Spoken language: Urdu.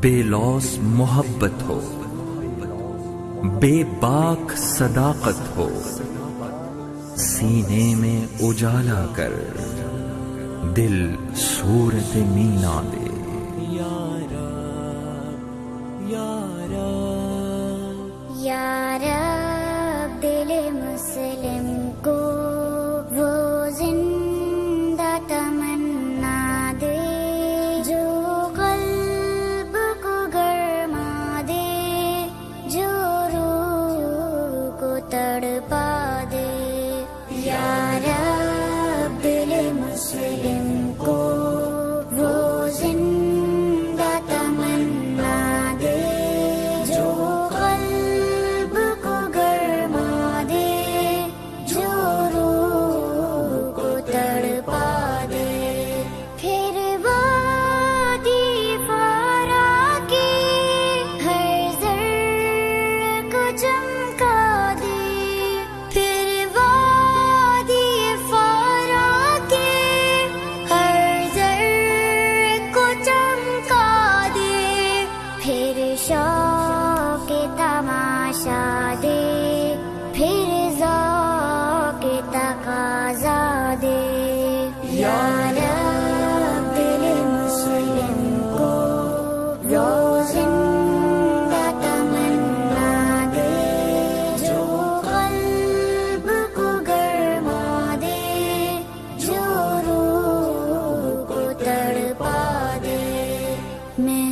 بے لوس محبت ہو بے باک صداقت ہو سینے میں اجالا کر دل صورت مینا دے۔ یار دل پڑ دے شوق تماشا دے پھر ذوق تقاضا دے۔ یا رب مسلم کو روز میں